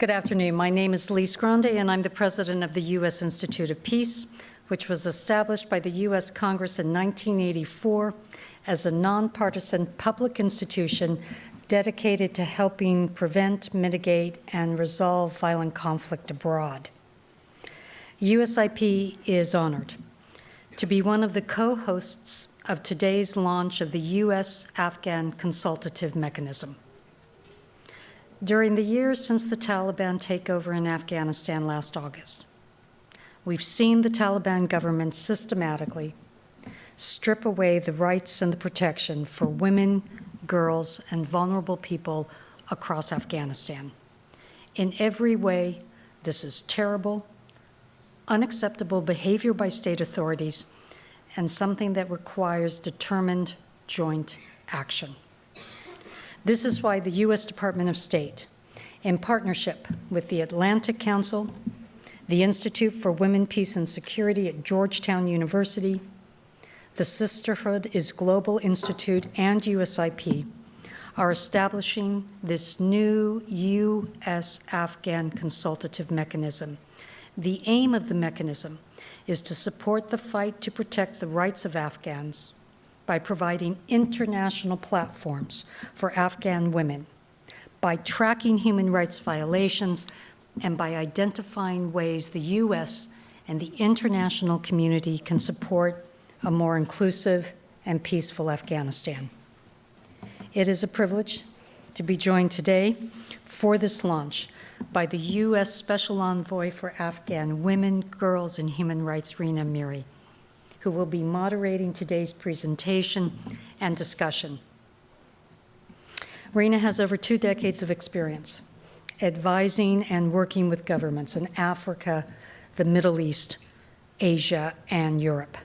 Good afternoon. My name is Lise Grande, and I'm the president of the U.S. Institute of Peace, which was established by the U.S. Congress in 1984 as a nonpartisan public institution dedicated to helping prevent, mitigate, and resolve violent conflict abroad. USIP is honored to be one of the co-hosts of today's launch of the U.S.-Afghan Consultative Mechanism. During the years since the Taliban takeover in Afghanistan last August, we've seen the Taliban government systematically strip away the rights and the protection for women, girls, and vulnerable people across Afghanistan. In every way, this is terrible, unacceptable behavior by state authorities, and something that requires determined joint action. This is why the U.S. Department of State, in partnership with the Atlantic Council, the Institute for Women, Peace and Security at Georgetown University, the Sisterhood is Global Institute and USIP are establishing this new U.S.-Afghan consultative mechanism. The aim of the mechanism is to support the fight to protect the rights of Afghans by providing international platforms for Afghan women, by tracking human rights violations, and by identifying ways the U.S. and the international community can support a more inclusive and peaceful Afghanistan. It is a privilege to be joined today for this launch by the U.S. Special Envoy for Afghan Women, Girls, and Human Rights, Rina Amiri who will be moderating today's presentation and discussion. Rina has over two decades of experience advising and working with governments in Africa, the Middle East, Asia, and Europe.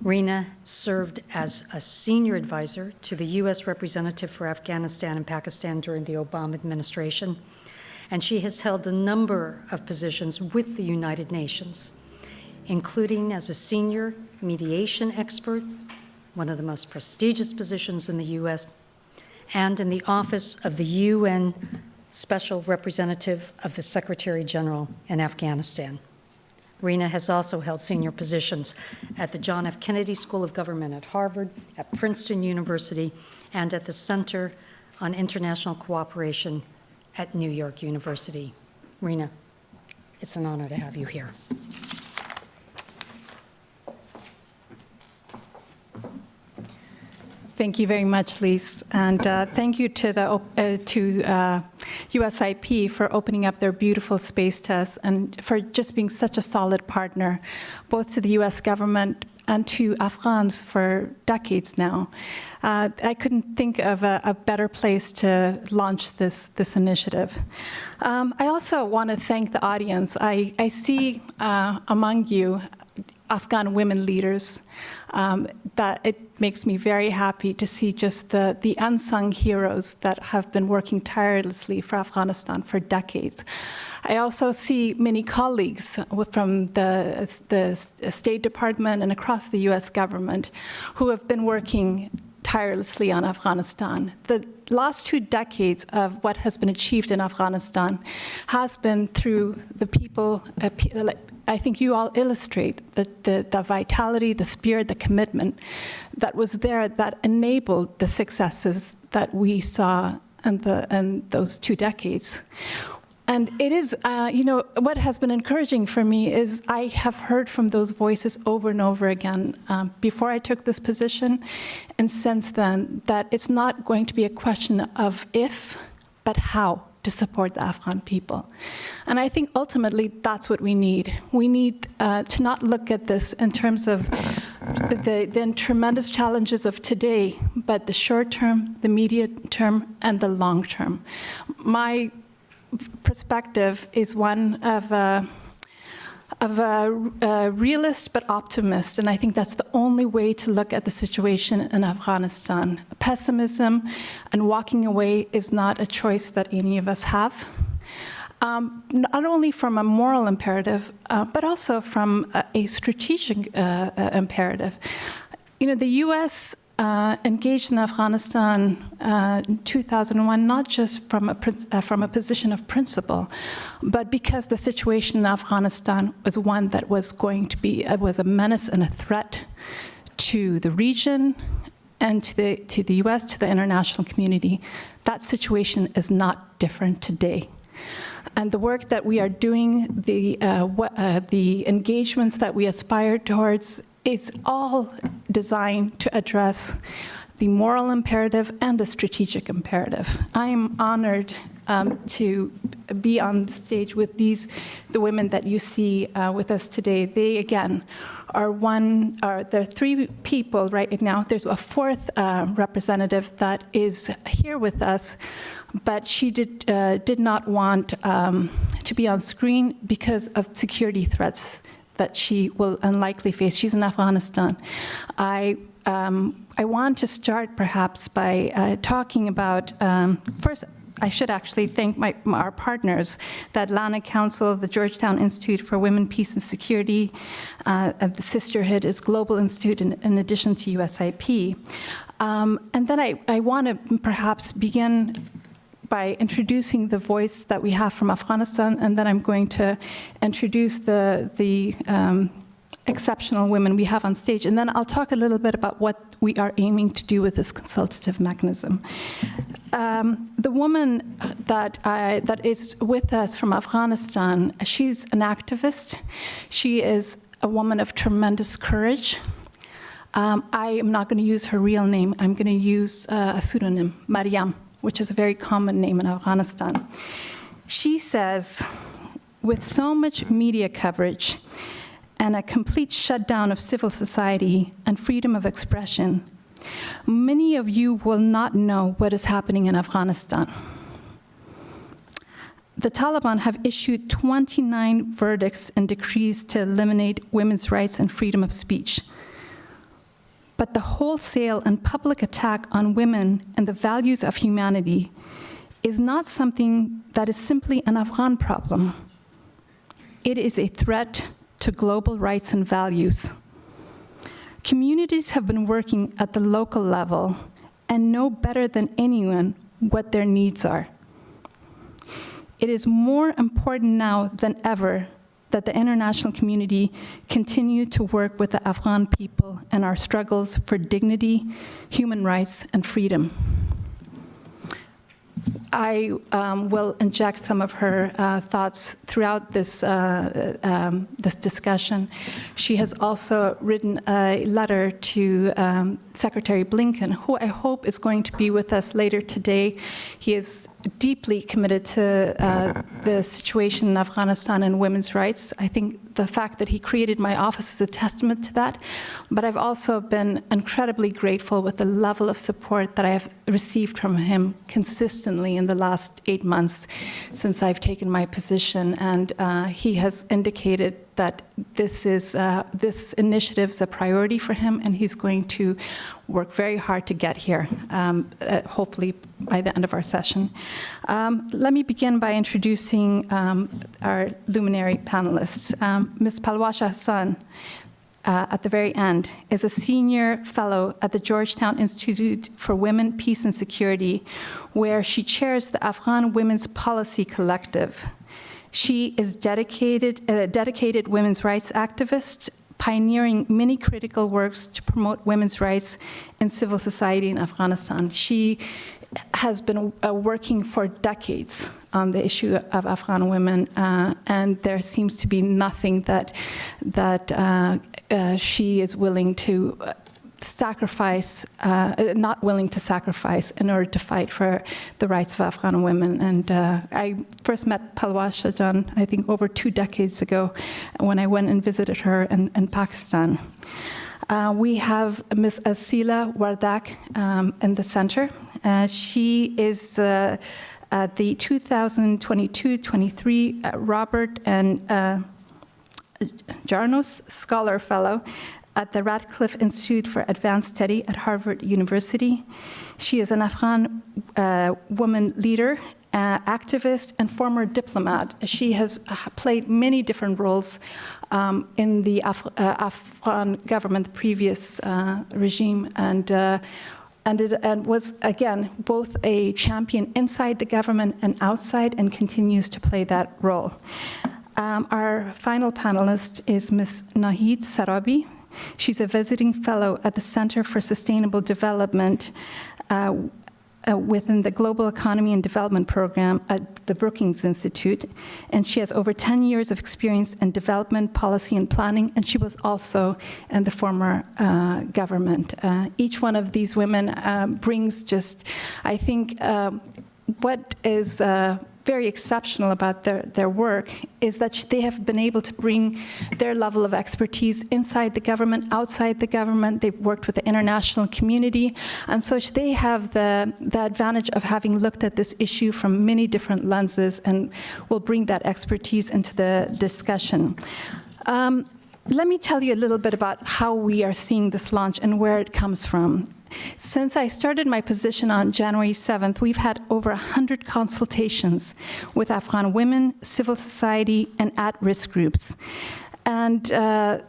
Rina served as a senior advisor to the U.S. representative for Afghanistan and Pakistan during the Obama administration, and she has held a number of positions with the United Nations, including as a senior mediation expert, one of the most prestigious positions in the U.S., and in the office of the UN Special Representative of the Secretary General in Afghanistan. Rina has also held senior positions at the John F. Kennedy School of Government at Harvard, at Princeton University, and at the Center on International Cooperation at New York University. Rina, it's an honor to have you here. Thank you very much, Lise, and uh, thank you to the uh, to uh, USIP for opening up their beautiful space to us and for just being such a solid partner, both to the U.S. government and to Afghans for decades now. Uh, I couldn't think of a, a, better place to launch this, this initiative. Um, I also want to thank the audience. I, I see uh, among you Afghan women leaders um, that it makes me very happy to see just the, the unsung heroes that have been working tirelessly for Afghanistan for decades. I also see many colleagues from the, the State Department and across the US government who have been working tirelessly on Afghanistan. The last two decades of what has been achieved in Afghanistan has been through the people, uh, I think you all illustrate the, the, the, vitality, the spirit, the commitment that was there that enabled the successes that we saw in, the, in those two decades. And it is, uh, you know, what has been encouraging for me is I have heard from those voices over and over again um, before I took this position and since then that it's not going to be a question of if, but how to support the Afghan people. And I think ultimately that's what we need. We need uh, to not look at this in terms of the, the tremendous challenges of today, but the short term, the medium term, and the long term. My perspective is one of uh, of a, a, realist but optimist, and I think that's the only way to look at the situation in Afghanistan. Pessimism and walking away is not a choice that any of us have. Um, not only from a moral imperative, uh, but also from a, a strategic uh, uh, imperative. You know, the U.S. uh, engaged in Afghanistan uh, in 2001, not just from a, uh, from a position of principle, but because the situation in Afghanistan was one that was going to be, uh, was a menace and a threat to the region and to the, to the US, to the international community. That situation is not different today. And the work that we are doing, the, uh, uh, the engagements that we aspire towards, is all designed to address the moral imperative and the strategic imperative. I am honored um, to be on the stage with these, the women that you see uh, with us today. They, again, are one, are, there are three people right now. There's a fourth uh, representative that is here with us, but she did, uh, did not want um, to be on screen because of security threats that she will unlikely face. She's in Afghanistan. I, um, I want to start perhaps by uh, talking about, um, first, I should actually thank my, our partners, the Atlantic Council, the Georgetown Institute for Women, Peace and Security, uh, the Sisterhood is Global Institute in, in addition to USIP. Um, and then I, I want to perhaps begin by introducing the voice that we have from Afghanistan, and then I'm going to introduce the, the um, exceptional women we have on stage, and then I'll talk a little bit about what we are aiming to do with this consultative mechanism. Um, the woman that, I, that is with us from Afghanistan, she's an activist. She is a woman of tremendous courage. Um, I am not going to use her real name. I'm going to use uh, a pseudonym, Mariam, which is a very common name in Afghanistan. She says, with so much media coverage and a complete shutdown of civil society and freedom of expression, many of you will not know what is happening in Afghanistan. The Taliban have issued 29 verdicts and decrees to eliminate women's rights and freedom of speech. But the wholesale and public attack on women and the values of humanity is not something that is simply an Afghan problem. It is a threat to global rights and values. Communities have been working at the local level and know better than anyone what their needs are. It is more important now than ever that the international community continue to work with the Afghan people and our struggles for dignity, human rights, and freedom. I um, will inject some of her uh, thoughts throughout this, uh, um, this discussion. She has also written a letter to um, Secretary Blinken, who I hope is going to be with us later today. He is deeply committed to uh, the situation in Afghanistan and women's rights. I think the fact that he created my office is a testament to that. But I've also been incredibly grateful with the level of support that I have received from him consistently in the last eight months since I've taken my position. And uh, he has indicated that this is uh, this initiative is a priority for him, and he's going to work very hard to get here. Um, uh, hopefully by the end of our session. Um, let me begin by introducing um, our luminary panelists. Um, Ms. Palwasha Hassan, uh, at the very end, is a senior fellow at the Georgetown Institute for Women, Peace and Security, where she chairs the Afghan Women's Policy Collective. She is dedicated, a dedicated women's rights activist, pioneering many critical works to promote women's rights and civil society in Afghanistan. She has been uh, working for decades on the issue of Afghan women, uh, and there seems to be nothing that that uh, uh she is willing to sacrifice, uh, not willing to sacrifice in order to fight for the rights of Afghan women. And uh, I first met Palwasha Jan, I think, over two decades ago when I went and visited her in, in Pakistan. Uh, we have Ms. Asila Wardak um, in the center. Uh, she is uh, the 2022-23 uh, Robert and uh, Jarnos Scholar Fellow at the Radcliffe Institute for Advanced Study at Harvard University. She is an Afghan uh, woman leader uh, activist, and former diplomat. She has uh, played many different roles um, in the Af- uh, Afghan government, the previous uh, regime, and uh, and, it, and was again both a champion inside the government and outside, and continues to play that role. Um, our final panelist is Ms. Nahid Sarabi. She's a visiting fellow at the Center for Sustainable Development uh, uh, within the Global Economy and Development Program at the Brookings Institute, and she has over 10 years of experience in development, policy, and planning, and she was also in the former uh, government. Uh, each one of these women uh, brings just, I think, um, what is uh, very exceptional about their, their work is that they have been able to bring their level of expertise inside the government, outside the government. They've worked with the international community. And so they have the, the advantage of having looked at this issue from many different lenses and will bring that expertise into the discussion. Um, let me tell you a little bit about how we are seeing this launch and where it comes from. Since I started my position on January 7th, we've had over 100 consultations with Afghan women, civil society, and at-risk groups. And, uh,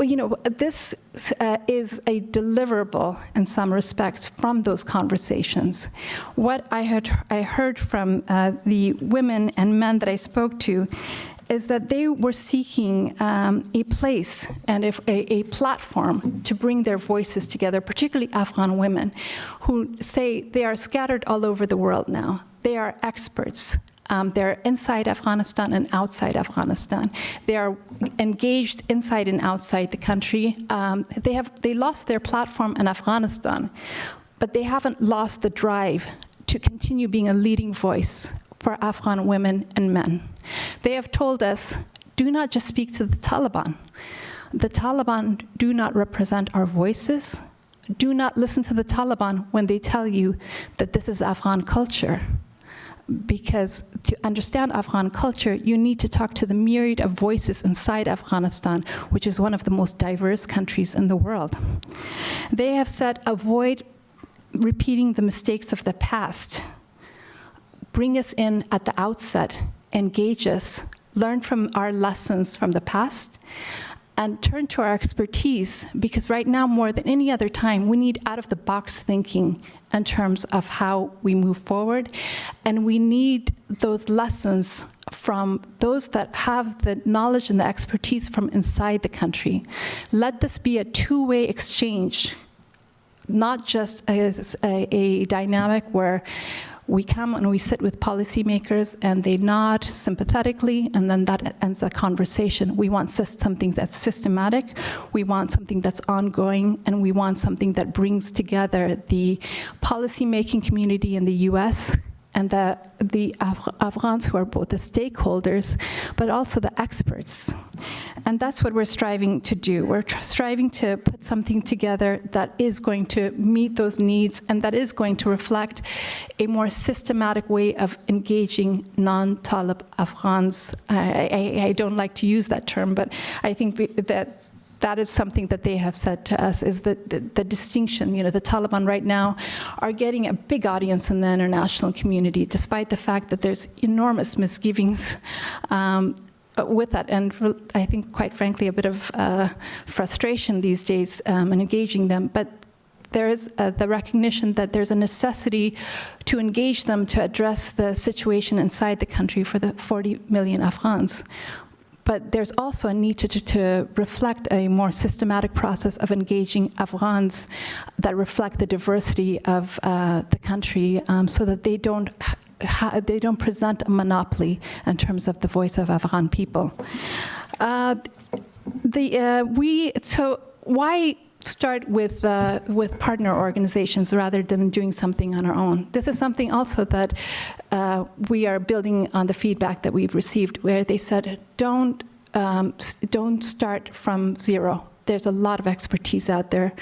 you know, this uh, is a deliverable in some respects from those conversations. What I heard, I heard from uh, the women and men that I spoke to is that they were seeking um, a place and a, a, platform to bring their voices together, particularly Afghan women, who say they are scattered all over the world now. They are experts. Um, they're inside Afghanistan and outside Afghanistan. They are engaged inside and outside the country. Um, they have they lost their platform in Afghanistan, but they haven't lost the drive to continue being a leading voice for Afghan women and men. They have told us, do not just speak to the Taliban. The Taliban do not represent our voices. Do not listen to the Taliban when they tell you that this is Afghan culture. Because to understand Afghan culture, you need to talk to the myriad of voices inside Afghanistan, which is one of the most diverse countries in the world. They have said, avoid repeating the mistakes of the past. Bring us in at the outset engage us, learn from our lessons from the past, and turn to our expertise because right now, more than any other time, we need out of the box thinking in terms of how we move forward. And we need those lessons from those that have the knowledge and the expertise from inside the country. Let this be a two way exchange, not just a, a, a dynamic where we come and we sit with policymakers and they nod sympathetically and then that ends a conversation. We want something that's systematic, we want something that's ongoing, and we want something that brings together the policymaking community in the US and the, the Afghans who are both the stakeholders, but also the experts. And that's what we're striving to do. We're striving to put something together that is going to meet those needs and that is going to reflect a more systematic way of engaging non-Talib Afghans. I, I, I, don't like to use that term, but I think that that is something that they have said to us is that the, the, distinction, you know, the Taliban right now are getting a big audience in the international community, despite the fact that there's enormous misgivings um, with that, and I think, quite frankly, a bit of uh, frustration these days um, in engaging them. But there is uh, the recognition that there's a necessity to engage them to address the situation inside the country for the 40 million Afghans but there's also a need to, to, to, reflect a more systematic process of engaging Afghans that reflect the diversity of uh, the country um, so that they don't they don't present a monopoly in terms of the voice of Afghan people. Uh, the, uh, we, so why start with, uh, with partner organizations rather than doing something on our own. This is something also that uh, we are building on the feedback that we've received where they said, don't, um, don't start from zero. There's a lot of expertise out there.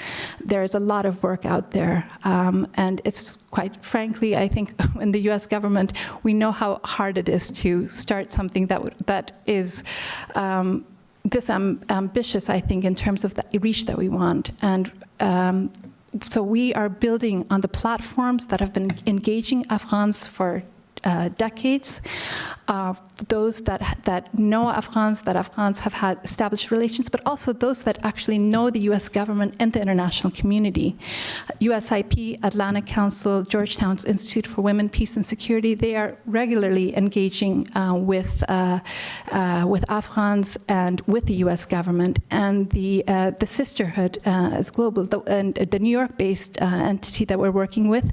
There's a lot of work out there. Um, and it's quite frankly, I think in the US government, we know how hard it is to start something that, that is um, this um, ambitious, I think, in terms of the reach that we want. And um, so we are building on the platforms that have been engaging Afghans for uh, decades. Uh, those that, that know Afghans, that Afghans have had established relations, but also those that actually know the US government and the international community. USIP, Atlantic Council, Georgetown's Institute for Women, Peace and Security, they are regularly engaging uh, with, uh, uh, with Afghans and with the US government. And the, uh, the sisterhood uh, is global, the, and the New York-based uh, entity that we're working with,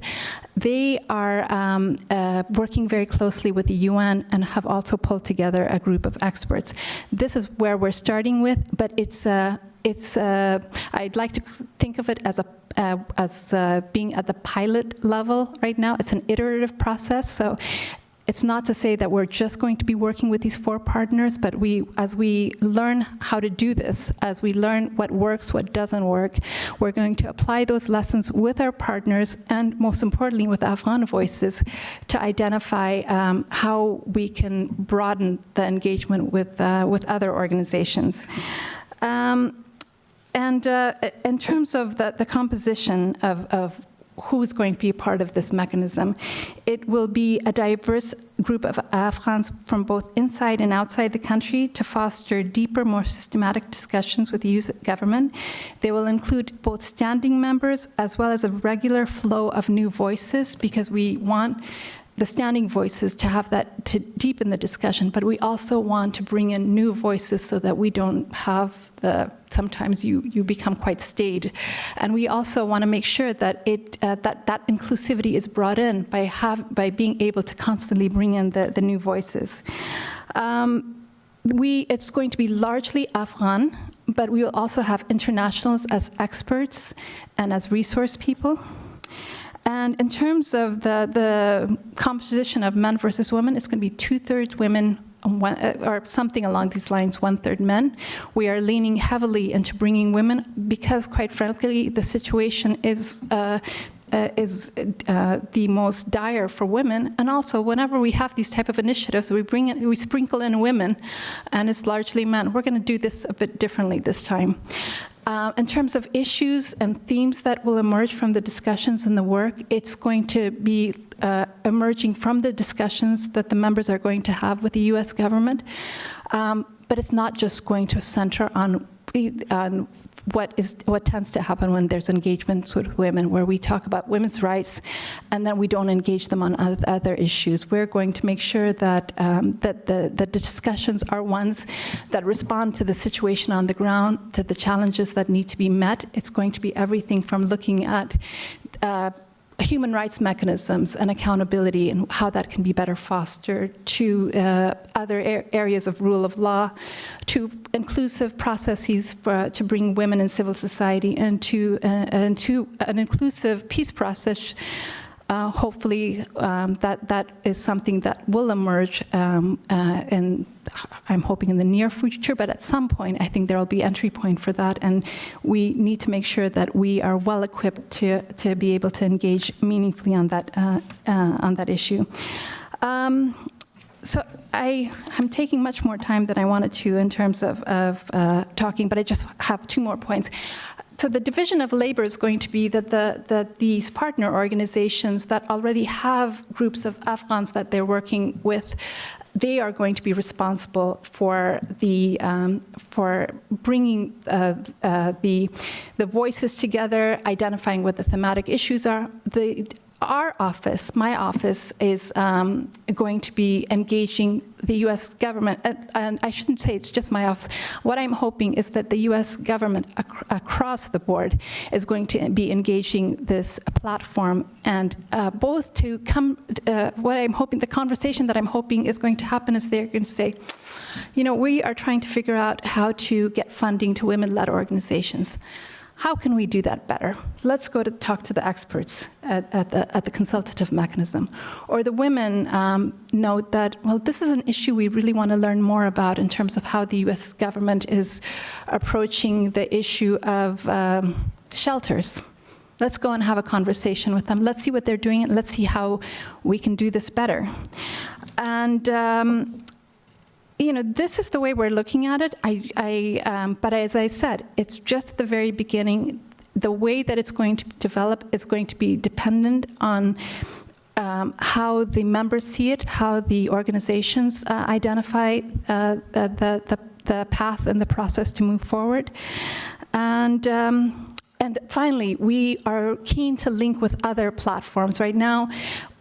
they are um, uh, working very closely with the UN and have also pulled together a group of experts. This is where we're starting with, but it's, uh, it's uh, I'd like to think of it as a uh, as uh, being at the pilot level right now. It's an iterative process, so it's not to say that we're just going to be working with these four partners, but we, as we learn how to do this, as we learn what works, what doesn't work, we're going to apply those lessons with our partners and most importantly with Afghan voices to identify um, how we can broaden the engagement with, uh, with other organizations. Um, and uh, in terms of the, the composition of, of who's going to be part of this mechanism. It will be a diverse group of Afghans from both inside and outside the country to foster deeper, more systematic discussions with the US government. They will include both standing members as well as a regular flow of new voices because we want the standing voices to have that to deepen the discussion, but we also want to bring in new voices so that we don't have the sometimes you you become quite staid, and we also want to make sure that it uh, that that inclusivity is brought in by have by being able to constantly bring in the the new voices. Um, we it's going to be largely Afghan, but we will also have internationals as experts and as resource people. And in terms of the, the composition of men versus women, it's going to be two-thirds women, one, or something along these lines, one-third men. We are leaning heavily into bringing women because, quite frankly, the situation is uh, uh, is uh, the most dire for women. And also, whenever we have these type of initiatives, we bring in, we sprinkle in women, and it's largely men. We're going to do this a bit differently this time. Uh, in terms of issues and themes that will emerge from the discussions and the work, it's going to be uh, emerging from the discussions that the members are going to have with the US government. Um, but it's not just going to center on, on what is what tends to happen when there's engagements with women, where we talk about women's rights, and then we don't engage them on other issues. We're going to make sure that um, that the, the discussions are ones that respond to the situation on the ground, to the challenges that need to be met. It's going to be everything from looking at uh, human rights mechanisms and accountability and how that can be better fostered to uh, other areas of rule of law, to inclusive processes for, to bring women in civil society and to, uh, and to an inclusive peace process uh, hopefully um, that that is something that will emerge um, uh, in I'm hoping in the near future but at some point I think there will be entry point for that. And we need to make sure that we are well equipped to to be able to engage meaningfully on that uh, uh on that issue. Um, so I, am taking much more time than I wanted to in terms of, of uh, talking, but I just have two more points so the division of labor is going to be that, the, that these partner organizations that already have groups of Afghans that they're working with, they are going to be responsible for the um, for bringing uh, uh, the the voices together, identifying what the thematic issues are. The our office, my office, is um, going to be engaging the U.S. government, and, I shouldn't say it's just my office. What I'm hoping is that the U.S. government ac across the board is going to be engaging this platform, and uh, both to come, uh, what I'm hoping, the conversation that I'm hoping is going to happen is they're going to say, you know, we are trying to figure out how to get funding to women-led organizations. How can we do that better? Let's go to talk to the experts at, at, the, at the, consultative mechanism. Or the women um, note that, well, this is an issue we really want to learn more about in terms of how the US government is approaching the issue of um, shelters. Let's go and have a conversation with them. Let's see what they're doing. Let's see how we can do this better. And um, you know, this is the way we're looking at it. I, I, um, but as I said, it's just the very beginning. The way that it's going to develop is going to be dependent on um, how the members see it, how the organizations uh, identify uh, the, the, the path and the process to move forward. And, um, and finally, we are keen to link with other platforms. Right now,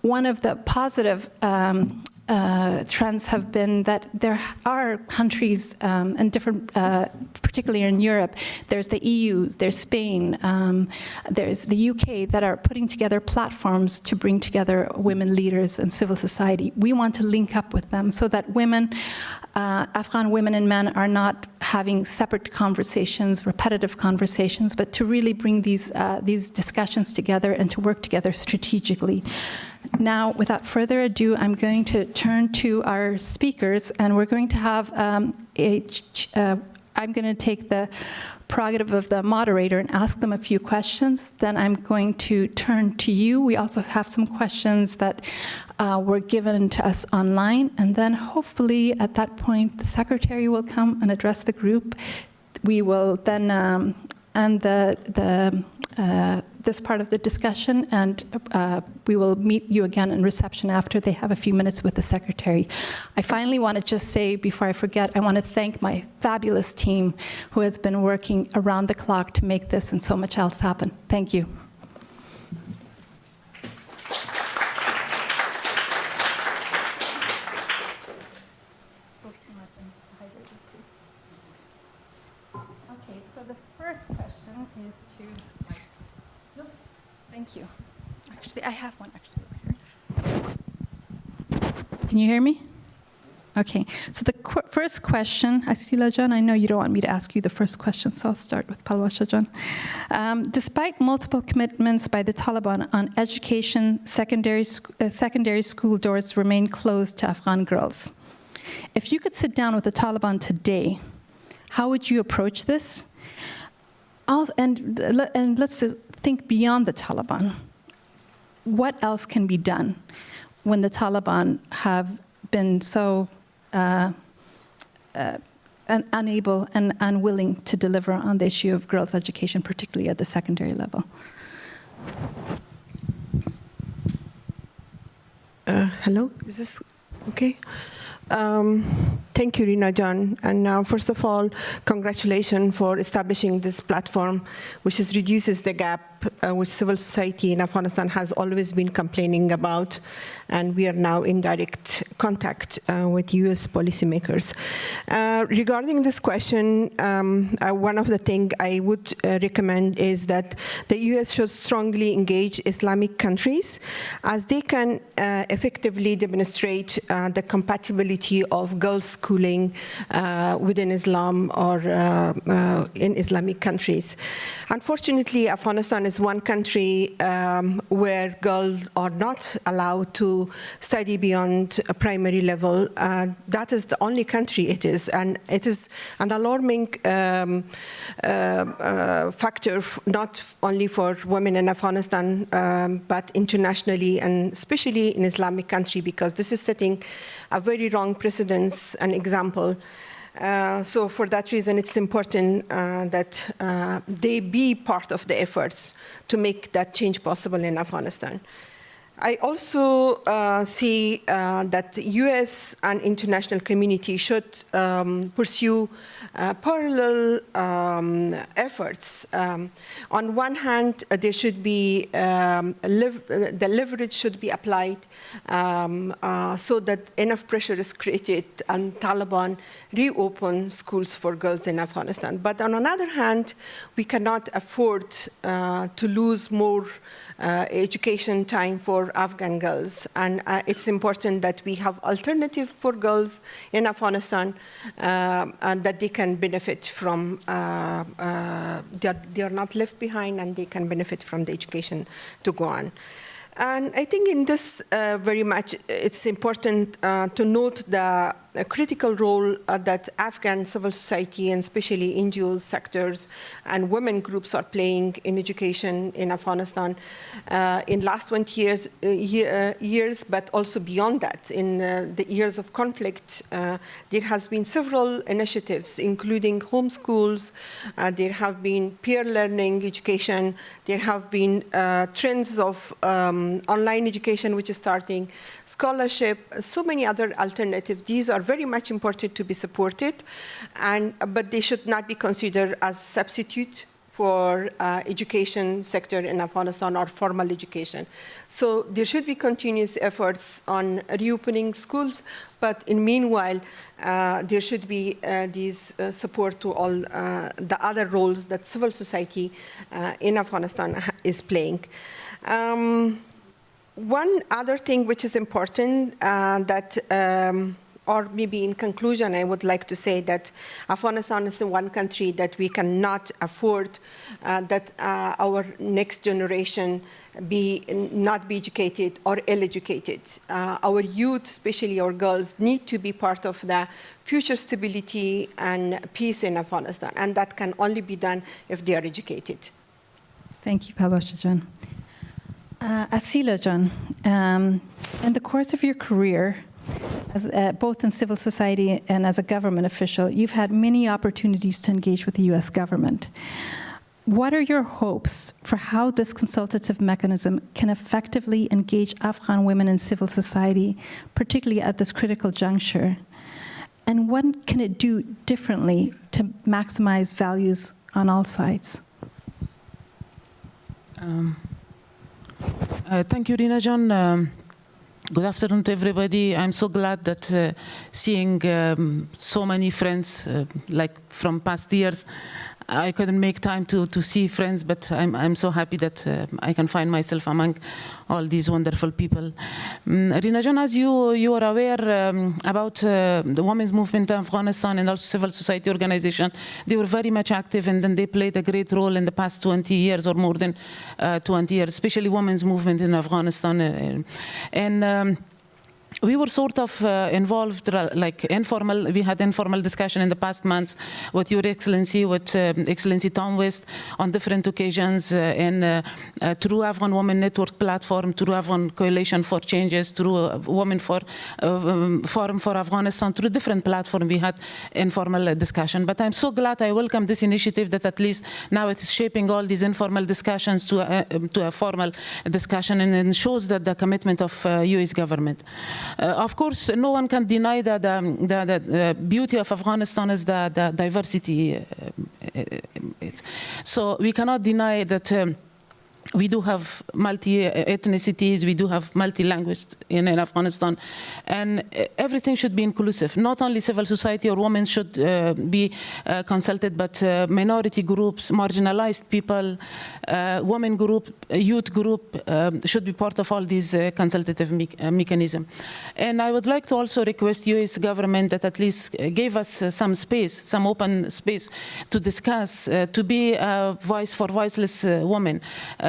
one of the positive um, uh, trends have been that there are countries um, and different, uh, particularly in Europe, there's the EU, there's Spain, um, there's the UK that are putting together platforms to bring together women leaders and civil society. We want to link up with them so that women, uh, Afghan women and men are not having separate conversations, repetitive conversations, but to really bring these, uh, these discussions together and to work together strategically. Now, without further ado, I'm going to turn to our speakers, and we're going to have um, a, uh, I'm going to take the prerogative of the moderator and ask them a few questions. Then I'm going to turn to you. We also have some questions that uh, were given to us online, and then hopefully at that point, the secretary will come and address the group. We will then um, end the, the uh, this part of the discussion, and uh, we will meet you again in reception after they have a few minutes with the secretary. I finally want to just say, before I forget, I want to thank my fabulous team who has been working around the clock to make this and so much else happen. Thank you. Okay, so the first question is to Thank you. Actually, I have one actually over here. Can you hear me? Okay, so the qu first question, Asila Jan, I know you don't want me to ask you the first question, so I'll start with Palwasha Jan. Um, despite multiple commitments by the Taliban on education, secondary, uh, secondary school doors remain closed to Afghan girls. If you could sit down with the Taliban today, how would you approach this? I'll, and, and let's think beyond the Taliban. What else can be done when the Taliban have been so uh, uh, unable and unwilling to deliver on the issue of girls' education, particularly at the secondary level? Uh, hello, is this okay? Um, thank you, Rina John. And now, first of all, congratulations for establishing this platform, which is, reduces the gap uh, which civil society in Afghanistan has always been complaining about. And we are now in direct contact uh, with US policymakers. Uh, regarding this question, um, uh, one of the things I would uh, recommend is that the US should strongly engage Islamic countries as they can uh, effectively demonstrate the compatibility of girls' schooling within Islam or in Islamic countries. Unfortunately, Afghanistan is one country um, where girls are not allowed to study beyond a primary level. Uh, that is the only country it is, and it is an alarming um, uh, uh, factor, not only for women in Afghanistan, um, but internationally, and especially in Islamic country, because this is setting a very wrong precedence and example. Uh, so for that reason, it's important uh, that uh, they be part of the efforts to make that change possible in Afghanistan. I also uh, see uh, that the US and international community should um, pursue uh, parallel um, efforts. Um, on one hand, uh, there should be, um, uh, the leverage should be applied um, uh, so that enough pressure is created and Taliban reopen schools for girls in Afghanistan. But on another hand, we cannot afford to lose more uh, education time for Afghan girls. And uh, it's important that we have alternative for girls in Afghanistan uh, and that they can benefit from, uh, uh, they are, they, are, not left behind and they can benefit from the education to go on. And I think in this uh, very much, it's important to note the a critical role uh, that Afghan civil society and especially NGOs sectors and women groups are playing in education in Afghanistan uh, in last 20 years, uh, year, uh, years, but also beyond that. In uh, the years of conflict, uh, there has been several initiatives, including homeschools. There have been peer learning education. There have been trends of um, online education, which is starting, scholarship, so many other alternatives. These are very much important to be supported, and but they should not be considered as substitute for uh, education sector in Afghanistan or formal education. So there should be continuous efforts on reopening schools, but in meanwhile, uh, there should be uh, these uh, support to all uh, the other roles that civil society uh, in Afghanistan is playing. Um, one other thing which is important that, um, or maybe in conclusion, I would like to say that Afghanistan is one country that we cannot afford uh, that uh, our next generation be not be educated or ill-educated. Uh, our youth, especially our girls, need to be part of the future stability and peace in Afghanistan, and that can only be done if they are educated. Thank you, Palwasha Jan. Uh, Asila Jan, um, in the course of your career, as, uh, both in civil society and as a government official, you've had many opportunities to engage with the US government. What are your hopes for how this consultative mechanism can effectively engage Afghan women in civil society, particularly at this critical juncture? And what can it do differently to maximize values on all sides? Um, uh, thank you, Rina John. Um, good afternoon to everybody. I'm so glad that uh, seeing um, so many friends, uh, like from past years, I couldn't make time to, to see friends, but I'm, I'm so happy that uh, I can find myself among all these wonderful people. Um, Rina John, as you, you are aware um, about uh, the women's movement in Afghanistan and also civil society organization, they were very much active and then they played a great role in the past 20 years or more than uh, 20 years, especially women's movement in Afghanistan. Uh, and um, we were sort of uh, involved, uh, like informal, we had informal discussion in the past months with Your Excellency, with um, Excellency Tom West on different occasions uh, and uh, uh, through Afghan Women Network platform, through Afghan Coalition for Changes, through uh, Women for uh, um, Forum for Afghanistan, through different platforms we had informal uh, discussion. But I'm so glad I welcome this initiative that at least now it's shaping all these informal discussions to a, um, to a formal discussion and, and shows that the commitment of uh, US government. Uh, of course, no one can deny that the, the, beauty of Afghanistan is the, the diversity. Uh, it's, so we cannot deny that. Um, we do have multi-ethnicities, we do have multi-language in, in, Afghanistan, and uh, everything should be inclusive. Not only civil society or women should uh, be uh, consulted, but uh, minority groups, marginalized people, uh, women group, youth group um, should be part of all these uh, consultative me mechanism. And I would like to also request U.S. government that at least gave us some space, some open space to discuss, to be a voice for voiceless women.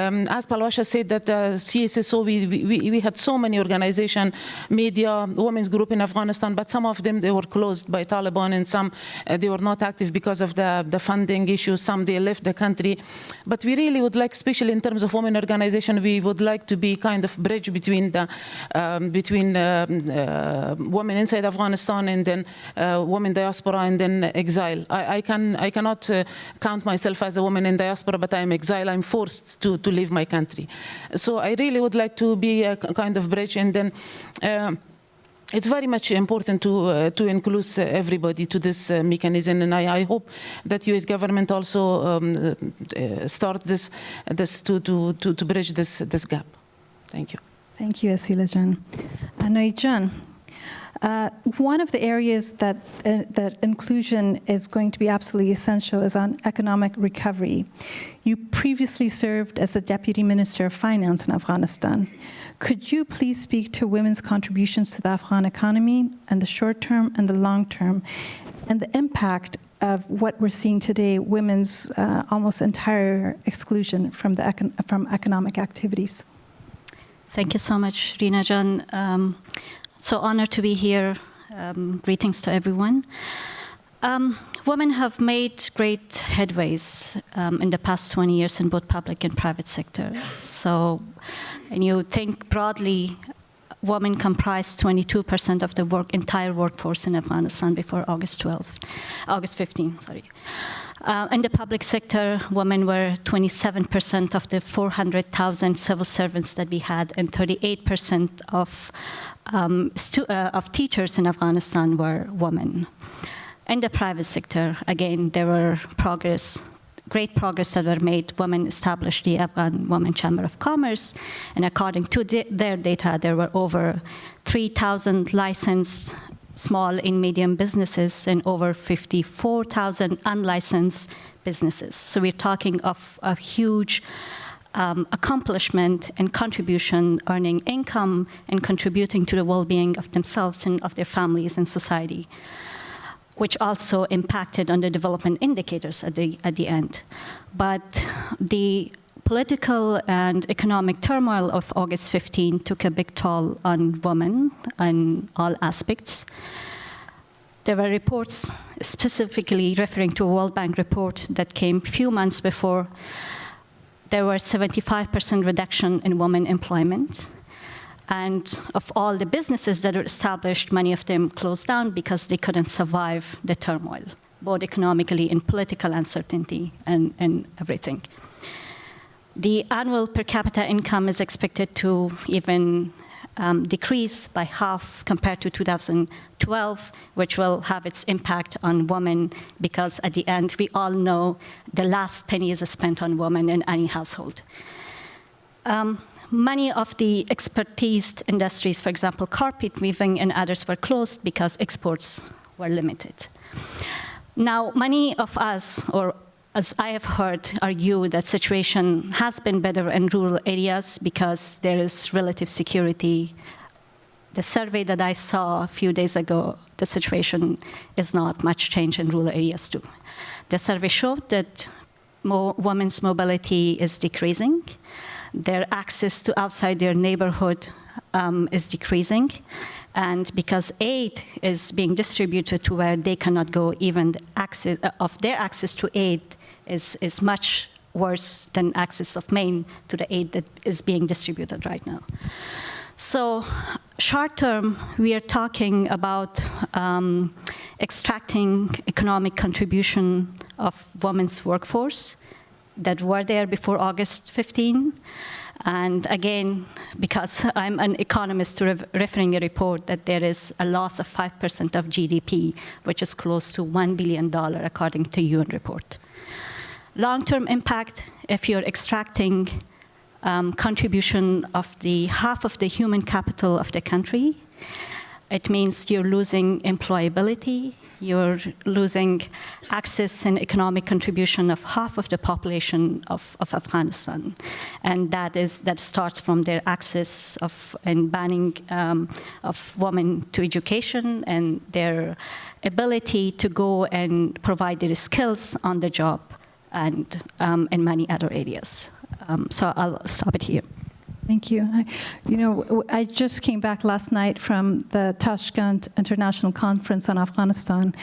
Um, as Palwasha said that uh, CSSO, we, we, we had so many organization, media, women's group in Afghanistan, but some of them, they were closed by Taliban and some, uh, they were not active because of the, the funding issues. Some, they left the country. But we really would like, especially in terms of women organization, we would like to be kind of bridge between the, um, between um, uh, women inside Afghanistan and then uh, women diaspora and then exile. I, I can, I cannot uh, count myself as a woman in diaspora, but I'm exile. I'm forced to, to leave my country. So I really would like to be a kind of bridge and then uh, it's very much important to uh, to include uh, everybody to this uh, mechanism, and I, I, hope that U.S. government also um, uh, start this this to, to to to bridge this this gap. Thank you. Thank you, Asila Jan. Anoy uh, one of the areas that, uh, that inclusion is going to be absolutely essential is on economic recovery. You previously served as the Deputy Minister of Finance in Afghanistan. Could you please speak to women's contributions to the Afghan economy and the short term and the long term, and the impact of what we're seeing today, women's uh, almost entire exclusion from, the econ from economic activities? Thank you so much, Rina Jan. Um, so honored to be here Um, greetings to everyone. Um, women have made great headways um, in the past 20 years in both public and private sector. So, and you think broadly, women comprised 22% of the work, entire workforce in Afghanistan before August 12, August 15, sorry. Uh, in the public sector, women were 27% of the 400,000 civil servants that we had, and 38% of, um, uh, of teachers in Afghanistan were women. In the private sector, again, there were progress, great progress that were made. Women established the Afghan Women Chamber of Commerce, and according to the, their data, there were over 3,000 licensed small and medium businesses and over 54,000 unlicensed businesses. So we're talking of a huge um, accomplishment and contribution, earning income and contributing to the well-being of themselves and of their families and society, which also impacted on the development indicators at the, at the end. But the political and economic turmoil of August 15 took a big toll on women in all aspects. There were reports specifically referring to a World Bank report that came a few months before. There were 75% reduction in women employment. And of all the businesses that were established, many of them closed down because they couldn't survive the turmoil, both economically and political uncertainty and, and everything. The annual per capita income is expected to even um, decrease by half compared to 2012, which will have its impact on women because at the end, we all know the last penny is spent on women in any household. Um, many of the expertise industries, for example, carpet weaving and others were closed because exports were limited. Now, many of us, or as I have heard, argue that situation has been better in rural areas because there is relative security. The survey that I saw a few days ago, the situation is not much change in rural areas too. The survey showed that more women's mobility is decreasing. Their access to outside their neighborhood um, is decreasing. And because aid is being distributed to where they cannot go, even access uh, of their access to aid is, is much worse than access of Maine to the aid that is being distributed right now. So short term, we are talking about um, extracting economic contribution of women's workforce that were there before August 15. And again, because I'm an economist re referring a report that there is a loss of 5% of GDP, which is close to $1 billion according to UN report. Long-term impact, if you're extracting um, contribution of the half of the human capital of the country, it means you're losing employability, you're losing access and economic contribution of half of the population of, of Afghanistan. And that is that starts from their access of and banning um, of women to education and their ability to go and provide their skills on the job and um, in many other areas. Um, so I'll stop it here. Thank you. I, you know, I just came back last night from the Tashkent International Conference on Afghanistan,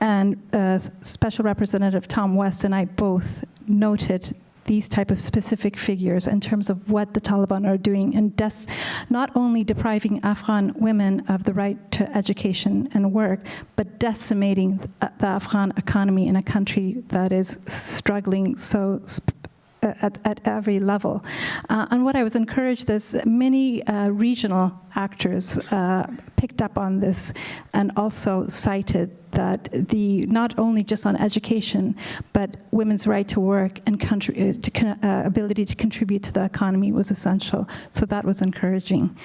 and uh, Special Representative Tom West and I both noted these type of specific figures in terms of what the Taliban are doing and not only depriving Afghan women of the right to education and work, but decimating the Afghan economy in a country that is struggling so at, at every level. Uh, and what I was encouraged is many uh, regional actors uh, picked up on this and also cited that the not only just on education, but women's right to work and uh, to, uh, ability to contribute to the economy was essential. So that was encouraging.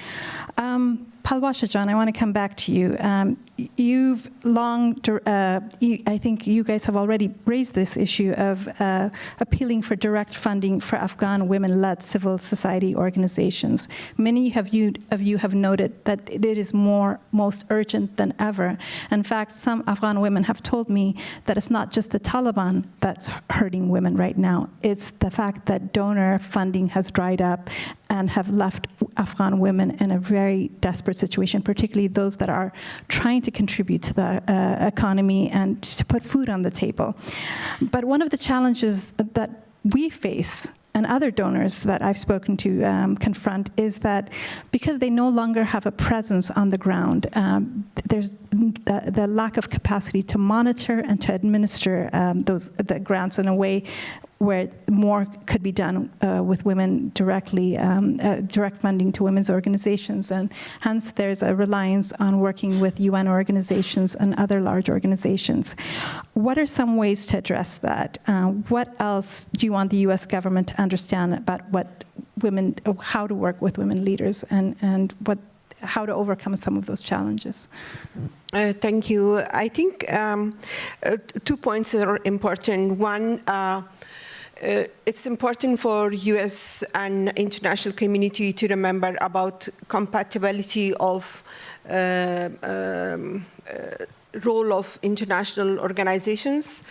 Um, Palwasha Jan, I want to come back to you. Um, you've long, uh, I think you guys have already raised this issue of uh, appealing for direct funding for Afghan women-led civil society organizations. Many of you, of you have noted that it is more, most urgent than ever. In fact, some Afghan women have told me that it's not just the Taliban that's hurting women right now. It's the fact that donor funding has dried up and have left Afghan women in a very desperate situation, particularly those that are trying to contribute to the uh, economy and to put food on the table. But one of the challenges that we face and other donors that I've spoken to um, confront is that because they no longer have a presence on the ground, um, there's the, the, lack of capacity to monitor and to administer um, those the grants in a way where more could be done uh, with women directly, um, uh, direct funding to women's organizations. And hence there's a reliance on working with UN organizations and other large organizations. What are some ways to address that? Uh, what else do you want the US government to understand about what women, how to work with women leaders and, and what how to overcome some of those challenges. Uh, thank you. I think um, uh, two points are important. One, uh, uh, it's important for U.S. and international community to remember about compatibility of uh, um, uh, role of international organizations,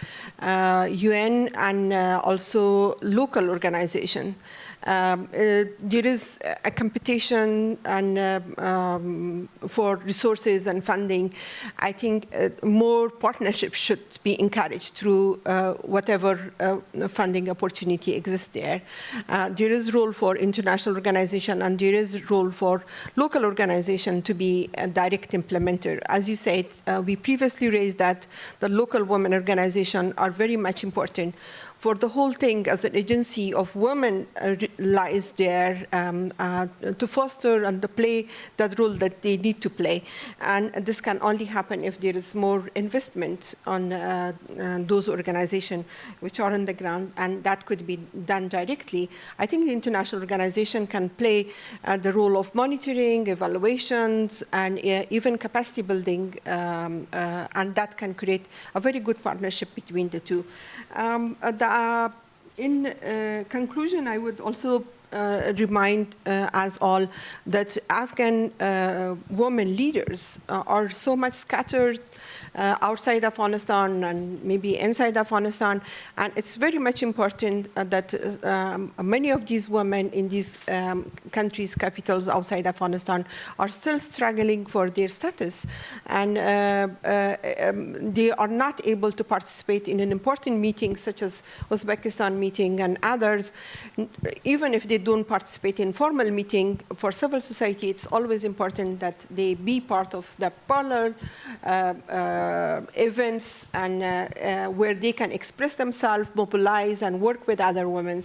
UN, and also local organization. Um, uh, there is a competition and uh, um, for resources and funding. I think uh, more partnerships should be encouraged through whatever funding opportunity exists there. There is role for international organization and there is a role for local organization to be a direct implementer. As you said, we previously raised that the local women organization are very much important for the whole thing as an agency of women uh, lies there um, uh, to foster and to play that role that they need to play. And this can only happen if there is more investment on uh, those organizations which are on the ground, and that could be done directly. I think the international organization can play the role of monitoring, evaluations, and even capacity building, um, and that can create a very good partnership between the two. Um, the in uh, conclusion, I would also uh, remind uh, us all that Afghan uh, women leaders uh, are so much scattered uh, outside Afghanistan and maybe inside Afghanistan. And it's very much important uh, that um, many of these women in these um, countries' capitals outside Afghanistan are still struggling for their status. And um, they are not able to participate in an important meeting such as Uzbekistan meeting and others, even if they don't participate in formal meeting for civil society, it's always important that they be part of the parlor uh, uh, events and uh, uh, where they can express themselves, mobilize, and work with other women.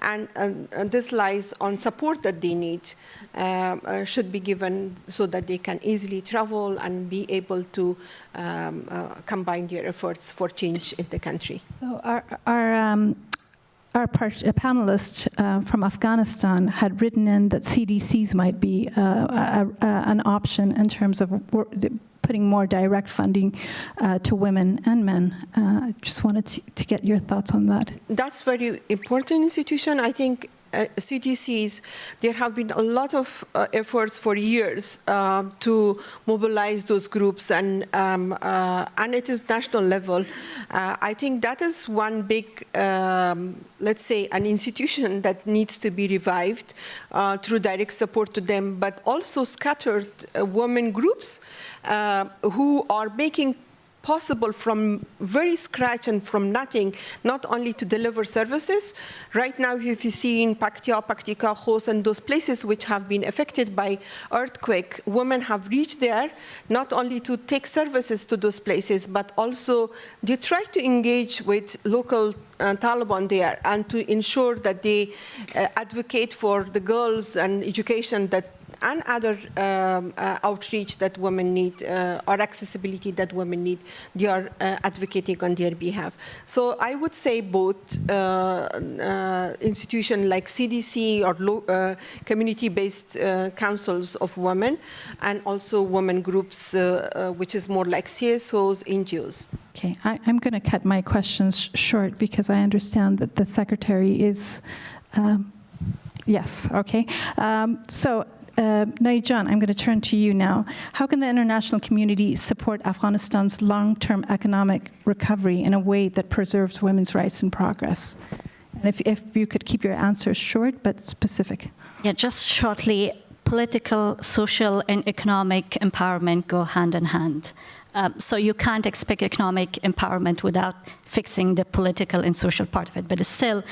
And, and this lies on support that they need uh, should be given so that they can easily travel and be able to um, uh, combine their efforts for change in the country. So our, our um, our panelist uh, from Afghanistan had written in that CDCs might be uh, a, a, an option in terms of putting more direct funding uh, to women and men. I uh, just wanted to, to, get your thoughts on that. That's very important institution. I think uh, CDCs, there have been a lot of uh, efforts for years uh, to mobilize those groups, and um, uh, and it is national level. Uh, I think that is one big, um, let's say, an institution that needs to be revived uh, through direct support to them, but also scattered women groups who are making possible from very scratch and from nothing, not only to deliver services. Right now, if you see in Paktia, Paktika, Khost, and those places which have been affected by earthquake, women have reached there, not only to take services to those places, but also they try to engage with local uh, Taliban there and to ensure that they uh, advocate for the girls and education that and other um, uh, outreach that women need uh, or accessibility that women need, they are uh, advocating on their behalf. So I would say both uh, uh, institutions like CDC or community-based councils of women and also women groups, which is more like CSOs, NGOs. Okay, I, am going to cut my questions short because I understand that the secretary is, um, yes, okay. Um, so uh, Naijan, I'm going to turn to you now. How can the international community support Afghanistan's long-term economic recovery in a way that preserves women's rights and progress? And if, if you could keep your answers short but specific. Yeah, just shortly, political, social, and economic empowerment go hand in hand. Um, so you can't expect economic empowerment without fixing the political and social part of it. But still,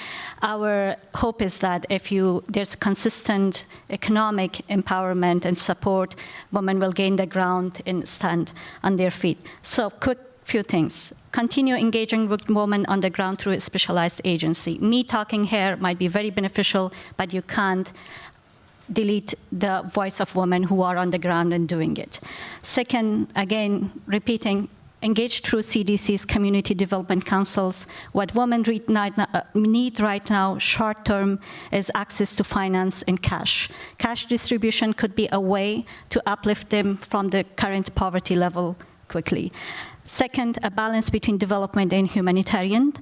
our hope is that if you there's consistent economic empowerment and support, women will gain the ground and stand on their feet. So quick few things. Continue engaging with women on the ground through a specialized agency. Me talking here might be very beneficial, but you can't delete the voice of women who are on the ground and doing it. Second, again, repeating, engage through CDC's community development councils. What women uh, need right now, short term, is access to finance and cash. Cash distribution could be a way to uplift them from the current poverty level quickly. Second, a balance between development and humanitarian.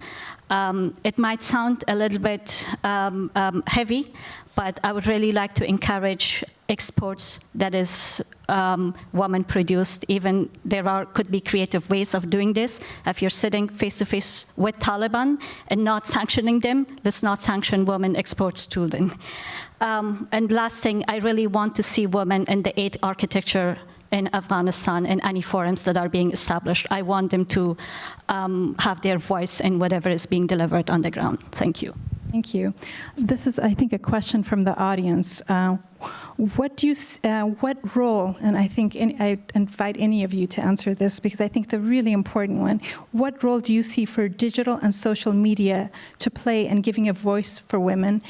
Um, it might sound a little bit um, um, heavy, but I would really like to encourage exports that is um, woman produced. Even there are could be creative ways of doing this. If you're sitting face to face with Taliban and not sanctioning them, let's not sanction women exports to them. Um, and last thing, I really want to see women in the aid architecture in Afghanistan in any forums that are being established. I want them to um, have their voice in whatever is being delivered on the ground. Thank you. Thank you. This is, I think, a question from the audience. Uh, what do you, uh, what role, and I think any, I invite any of you to answer this because I think it's a really important one. What role do you see for digital and social media to play in giving a voice for women?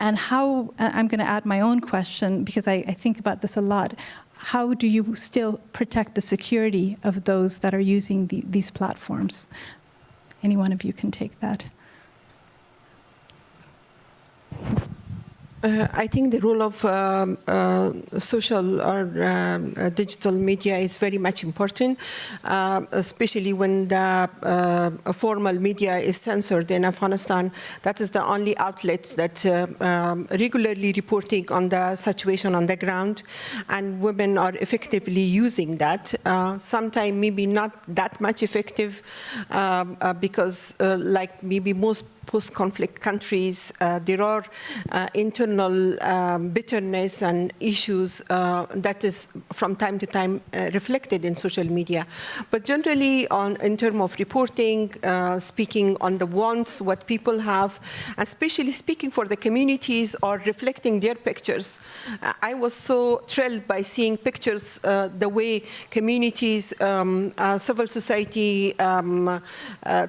And how, uh, I'm going to add my own question because I, I think about this a lot how do you still protect the security of those that are using the, these platforms? Any one of you can take that. Uh, I think the role of um, uh, social or um, uh, digital media is very much important, uh, especially when the uh, formal media is censored in Afghanistan. That is the only outlet that uh, um, regularly reporting on the situation on the ground, and women are effectively using that. Sometimes maybe not that much effective um, because, like maybe most post-conflict countries, uh, there are uh, internal um, bitterness and issues uh, that is from time to time uh, reflected in social media. But generally, on, in terms of reporting, uh, speaking on the wants, what people have, especially speaking for the communities or reflecting their pictures. I was so thrilled by seeing pictures, the way communities, um, civil society, um,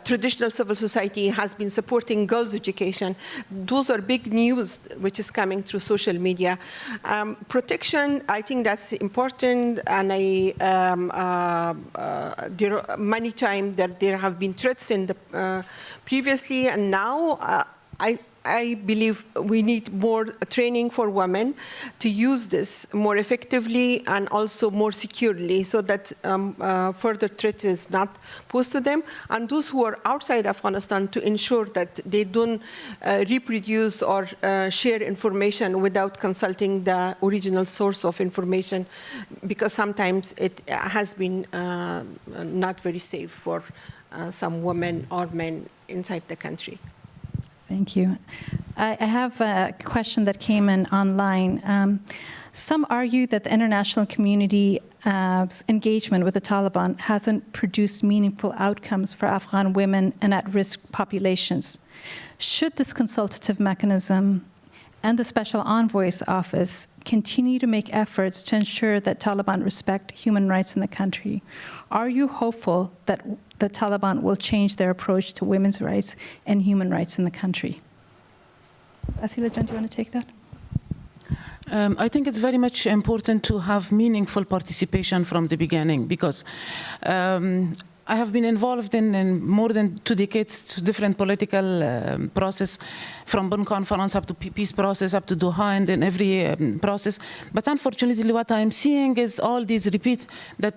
traditional civil society has been supporting supporting girls' education. Those are big news which is coming through social media. Um, protection, I think that's important, and I, um, uh, uh, there many times that there have been threats in the uh, previously, and now uh, I I believe we need more training for women to use this more effectively and also more securely so that um, uh, further threats is not posed to them. And those who are outside Afghanistan to ensure that they don't uh, reproduce or uh, share information without consulting the original source of information because sometimes it has been uh, not very safe for uh, some women or men inside the country. Thank you. I, I have a question that came in online. Um, some argue that the international community uh, engagement with the Taliban hasn't produced meaningful outcomes for Afghan women and at-risk populations. Should this consultative mechanism and the Special Envoy's Office continue to make efforts to ensure that Taliban respect human rights in the country? Are you hopeful that the Taliban will change their approach to women's rights and human rights in the country. Asila Jan, do you want to take that? Um, I think it's very much important to have meaningful participation from the beginning because um, I have been involved in, in, more than two decades to different political um, process, from Bonn Conference up to peace process, up to Doha, and in every um, process. But unfortunately, what I'm seeing is all these repeat that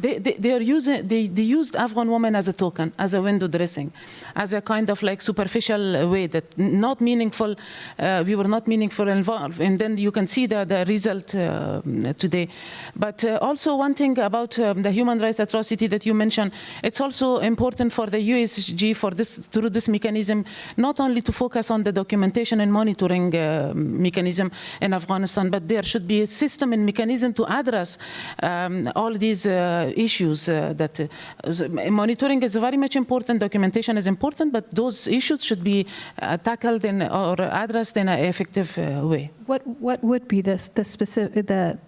they, they, are using they, they used Afghan women as a token, as a window dressing, as a kind of like superficial way that not meaningful. Uh, we were not meaningful involved, and then you can see the the result uh, today. But uh, also one thing about um, the human rights atrocity that you mentioned, it's also important for the USG for this through this mechanism not only to focus on the documentation and monitoring uh, mechanism in Afghanistan, but there should be a system and mechanism to address um, all these uh, issues uh, that uh, monitoring is very much important, documentation is important, but those issues should be uh, tackled in, or addressed in an effective uh, way. What, what would be the, the specific, the,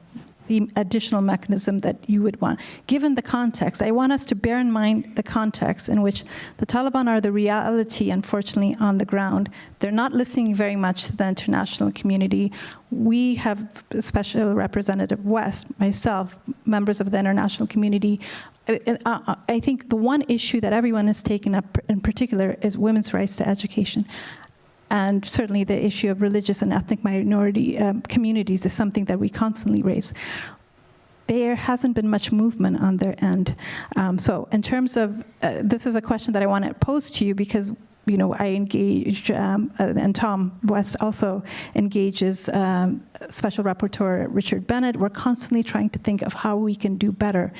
the additional mechanism that you would want? Given the context, I want us to bear in mind the context in which the Taliban are the reality, unfortunately, on the ground. They're not listening very much to the international community. We have Special Representative West, myself, members of the international community. Uh, uh, I think the one issue that everyone has taken up in particular is women's rights to education. And certainly the issue of religious and ethnic minority um, communities is something that we constantly raise. There hasn't been much movement on their end. Um, so in terms of, uh, this is a question that I want to pose to you because you know, I engage, um, uh, and Tom West also engages um, Special Rapporteur Richard Bennett. We're constantly trying to think of how we can do better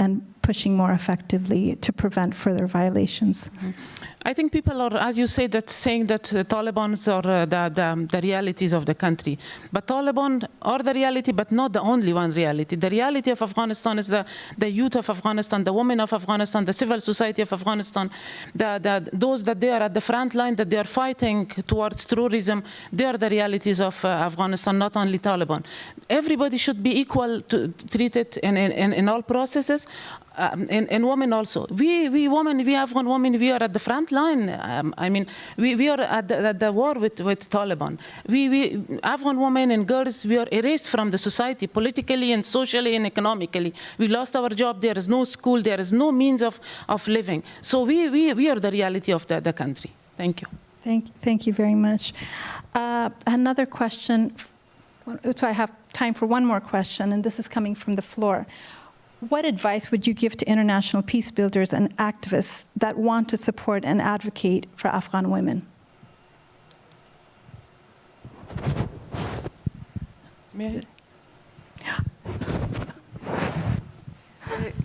and pushing more effectively to prevent further violations. I think people are, as you say, that saying that the Taliban are uh, the, the, the realities of the country. But Taliban are the reality, but not the only one reality. The reality of Afghanistan is the, the youth of Afghanistan, the women of Afghanistan, the civil society of Afghanistan, the, the, those that they are at the front line, that they are fighting towards terrorism. They are the realities of uh, Afghanistan, not only Taliban. Everybody should be equal to, treated in, in, in all processes um, and, and women also. We, we women, we Afghan women, we are at the front line. Um, I mean, we, we are at the, at the war with, with Taliban. We, we, Afghan women and girls, we are erased from the society politically and socially and economically. We lost our job. There is no school. There is no means of, of living. So we, we, we are the reality of the, the country. Thank you. Thank, thank you very much. Uh, another question. So I have time for one more question, and this is coming from the floor. What advice would you give to international peace builders and activists that want to support and advocate for Afghan women? May